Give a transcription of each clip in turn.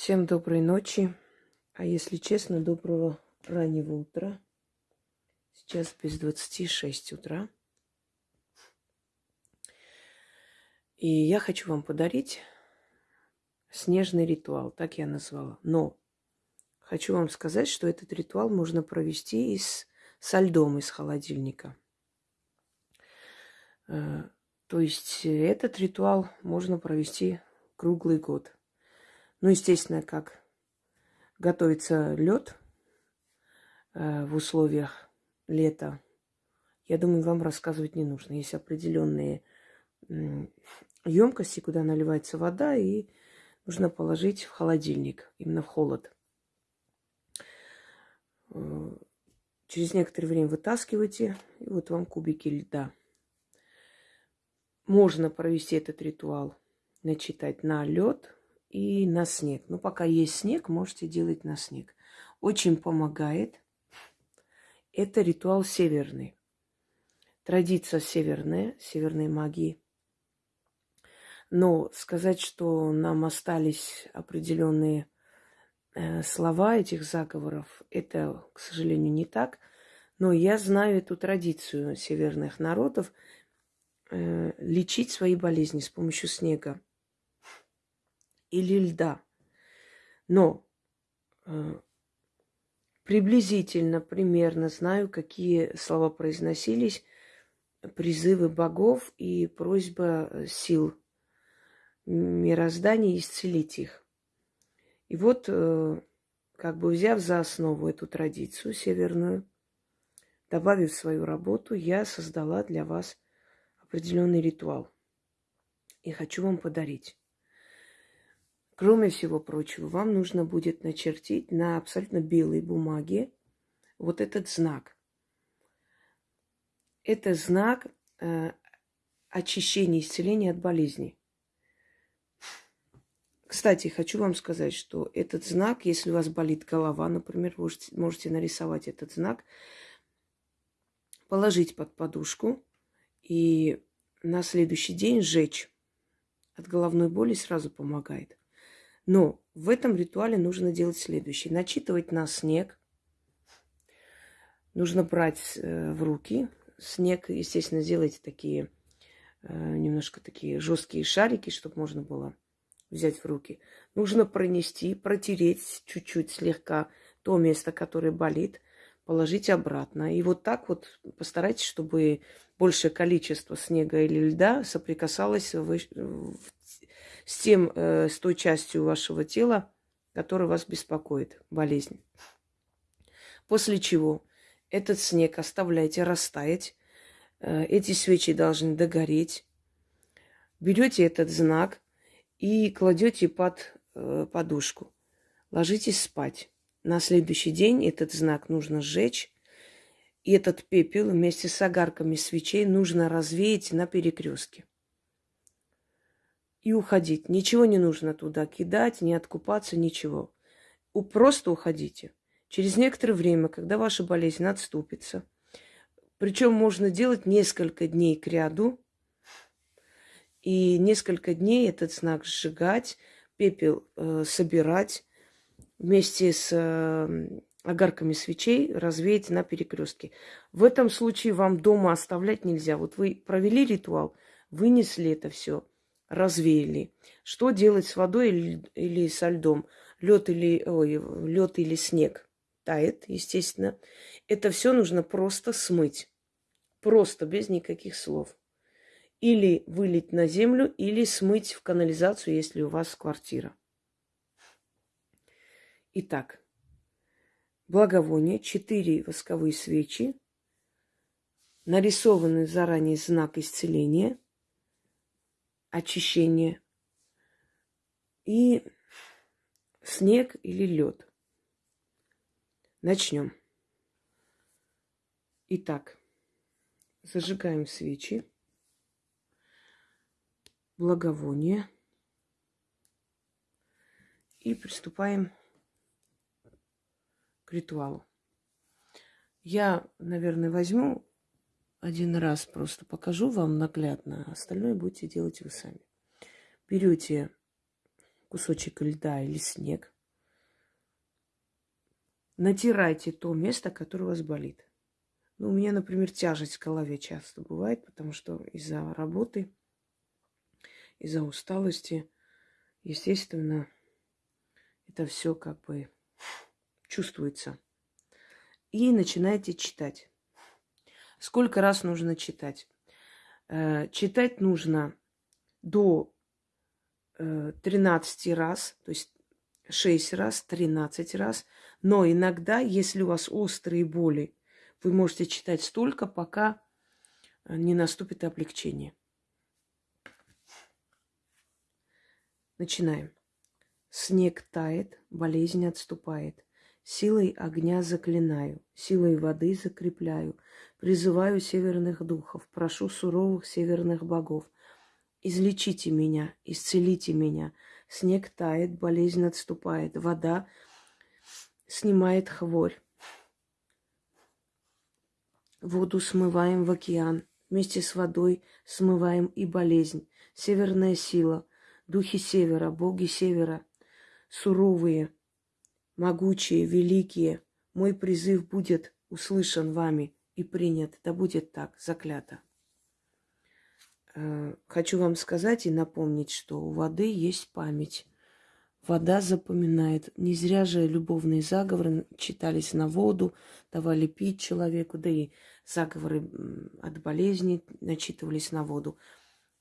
Всем доброй ночи, а если честно, доброго раннего утра. Сейчас без 26 утра. И я хочу вам подарить снежный ритуал, так я назвала. Но хочу вам сказать, что этот ритуал можно провести из, со льдом из холодильника. Э, то есть этот ритуал можно провести круглый год. Ну, естественно, как готовится лед э, в условиях лета, я думаю, вам рассказывать не нужно. Есть определенные емкости, куда наливается вода, и нужно положить в холодильник, именно в холод. Э, через некоторое время вытаскиваете, и вот вам кубики льда. Можно провести этот ритуал, начитать на лед, и на снег. Но пока есть снег, можете делать на снег. Очень помогает. Это ритуал северный. Традиция северная, северной магии. Но сказать, что нам остались определенные э, слова этих заговоров, это, к сожалению, не так. Но я знаю эту традицию северных народов э, лечить свои болезни с помощью снега или льда. Но э, приблизительно, примерно знаю, какие слова произносились, призывы богов и просьба э, сил мироздания исцелить их. И вот, э, как бы взяв за основу эту традицию северную, добавив свою работу, я создала для вас определенный ритуал. И хочу вам подарить. Кроме всего прочего, вам нужно будет начертить на абсолютно белой бумаге вот этот знак. Это знак э, очищения, исцеления от болезней. Кстати, хочу вам сказать, что этот знак, если у вас болит голова, например, можете, можете нарисовать этот знак, положить под подушку и на следующий день сжечь. От головной боли сразу помогает. Но в этом ритуале нужно делать следующее. Начитывать на снег. Нужно брать э, в руки. Снег, естественно, делайте такие, э, немножко такие жесткие шарики, чтобы можно было взять в руки. Нужно пронести, протереть чуть-чуть слегка то место, которое болит, положить обратно. И вот так вот постарайтесь, чтобы большее количество снега или льда соприкасалось в с, тем, э, с той частью вашего тела, которая вас беспокоит, болезнь. После чего этот снег оставляете растаять. Э, эти свечи должны догореть. Берете этот знак и кладете под э, подушку. Ложитесь спать. На следующий день этот знак нужно сжечь. И этот пепел вместе с огарками свечей нужно развеять на перекрестке и уходить. Ничего не нужно туда кидать, не откупаться, ничего. Просто уходите. Через некоторое время, когда ваша болезнь отступится, причем можно делать несколько дней к ряду, и несколько дней этот знак сжигать, пепел э, собирать вместе с э, огарками свечей развеять на перекрестке. В этом случае вам дома оставлять нельзя. Вот вы провели ритуал, вынесли это все – развеяли. Что делать с водой или, или со льдом? Лед или, ой, лед или снег тает, естественно. Это все нужно просто смыть. Просто, без никаких слов. Или вылить на землю, или смыть в канализацию, если у вас квартира. Итак, благовоние, четыре восковые свечи, нарисованный заранее знак исцеления – очищение и снег или лед. Начнем. Итак, зажигаем свечи, благовоние и приступаем к ритуалу. Я, наверное, возьму один раз просто покажу вам наглядно, а остальное будете делать вы сами. Берете кусочек льда или снег. Натирайте то место, которое у вас болит. Ну, у меня, например, тяжесть в голове часто бывает, потому что из-за работы, из-за усталости, естественно, это все как бы чувствуется. И начинаете читать. Сколько раз нужно читать? Э, читать нужно до 13 э, раз, то есть 6 раз, 13 раз. Но иногда, если у вас острые боли, вы можете читать столько, пока э, не наступит облегчение. Начинаем. Снег тает, болезнь отступает. Силой огня заклинаю, силой воды закрепляю. Призываю северных духов, прошу суровых северных богов. Излечите меня, исцелите меня. Снег тает, болезнь отступает, вода снимает хворь. Воду смываем в океан, вместе с водой смываем и болезнь. Северная сила, духи севера, боги севера, суровые, могучие, великие. Мой призыв будет услышан вами и принят. Да будет так, заклято. Э, хочу вам сказать и напомнить, что у воды есть память. Вода запоминает. Не зря же любовные заговоры читались на воду, давали пить человеку, да и заговоры от болезни начитывались на воду.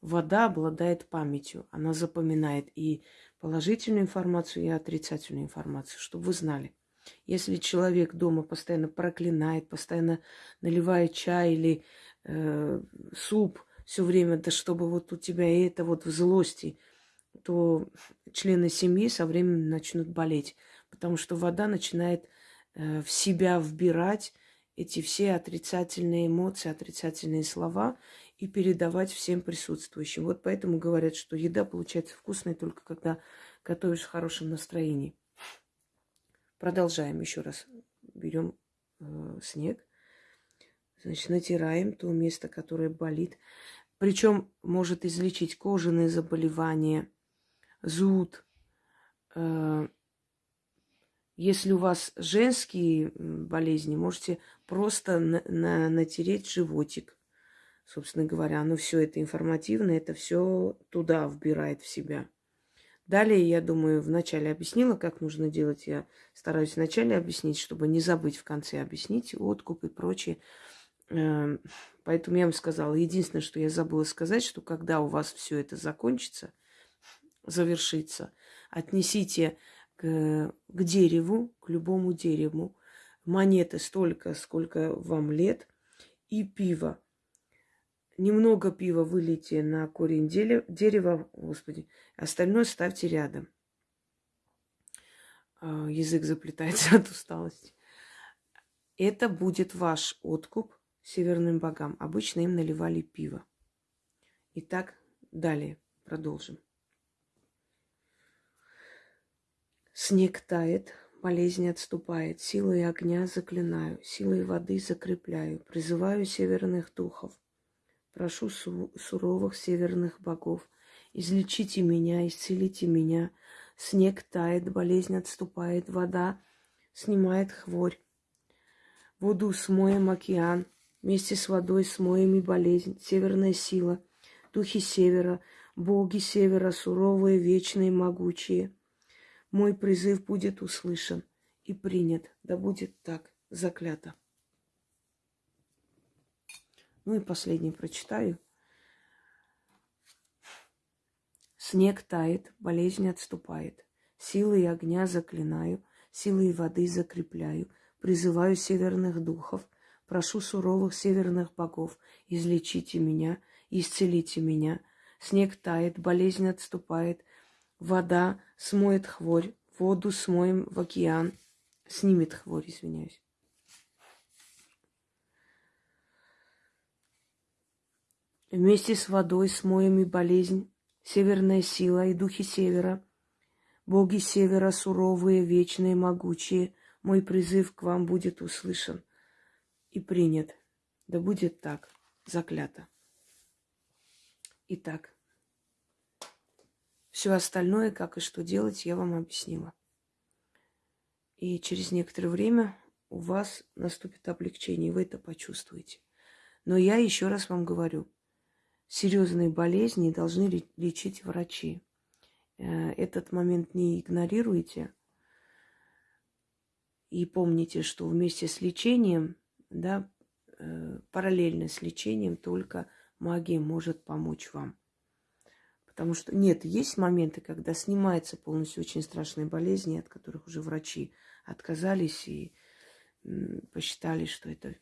Вода обладает памятью, она запоминает и положительную информацию, и отрицательную информацию, чтобы вы знали. Если человек дома постоянно проклинает, постоянно наливает чай или э, суп все время, да чтобы вот у тебя это вот в злости, то члены семьи со временем начнут болеть, потому что вода начинает э, в себя вбирать эти все отрицательные эмоции, отрицательные слова и передавать всем присутствующим. Вот поэтому говорят, что еда получается вкусной только когда готовишь в хорошем настроении. Продолжаем еще раз. Берем э, снег, значит, натираем то место, которое болит. Причем может излечить кожаные заболевания, зуд. Э, если у вас женские болезни, можете просто на, на, натереть животик. Собственно говоря, оно все это информативно, это все туда вбирает в себя. Далее, я думаю, вначале объяснила, как нужно делать. Я стараюсь вначале объяснить, чтобы не забыть в конце объяснить откуп и прочее. Эм, поэтому я вам сказала, единственное, что я забыла сказать, что когда у вас все это закончится, завершится, отнесите к, к дереву, к любому дереву, монеты столько, сколько вам лет, и пиво немного пива вылейте на корень дерева, господи, остальное ставьте рядом. А, язык заплетается от усталости. Это будет ваш откуп северным богам. Обычно им наливали пиво. Итак, далее продолжим. Снег тает, болезнь отступает, силой огня заклинаю, силой воды закрепляю, призываю северных духов – Прошу суровых северных богов, излечите меня, исцелите меня. Снег тает, болезнь отступает, вода снимает хворь. Воду смоем океан, вместе с водой смоем и болезнь, северная сила, духи севера, боги севера, суровые, вечные, могучие. Мой призыв будет услышан и принят, да будет так, заклято. Ну и последний прочитаю. Снег тает, болезнь отступает. Силой огня заклинаю, силой воды закрепляю. Призываю северных духов, прошу суровых северных богов, излечите меня, исцелите меня. Снег тает, болезнь отступает, вода смоет хворь, воду смоем в океан, снимет хворь, извиняюсь. Вместе с водой смоем и болезнь, северная сила и духи севера, боги севера суровые, вечные, могучие, мой призыв к вам будет услышан и принят. Да будет так, заклято. Итак, Все остальное, как и что делать, я вам объяснила. И через некоторое время у вас наступит облегчение, и вы это почувствуете. Но я еще раз вам говорю, серьезные болезни должны лечить врачи. Э, этот момент не игнорируйте. И помните, что вместе с лечением, да, э, параллельно с лечением только магия может помочь вам. Потому что нет, есть моменты, когда снимается полностью очень страшные болезни, от которых уже врачи отказались и посчитали, что это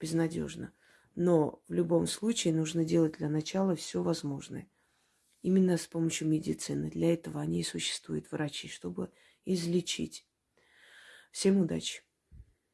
безнадежно. Но в любом случае нужно делать для начала все возможное. Именно с помощью медицины. Для этого они и существуют, врачи, чтобы излечить. Всем удачи!